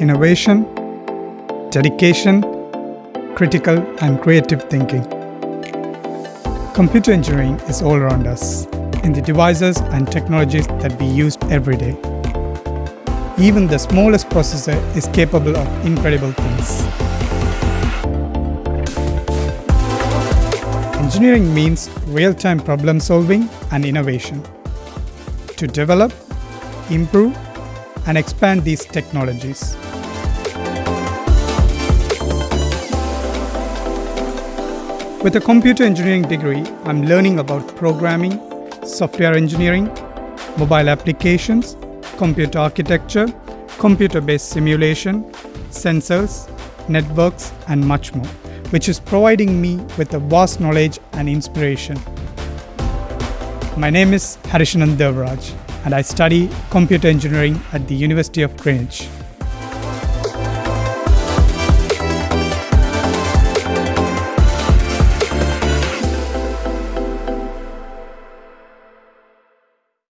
innovation, dedication, critical and creative thinking. Computer engineering is all around us, in the devices and technologies that we use every day. Even the smallest processor is capable of incredible things. Engineering means real-time problem solving and innovation. To develop, improve, and expand these technologies. With a computer engineering degree, I'm learning about programming, software engineering, mobile applications, computer architecture, computer-based simulation, sensors, networks, and much more, which is providing me with a vast knowledge and inspiration. My name is Harishanan Devraj, and I study computer engineering at the University of Greenwich.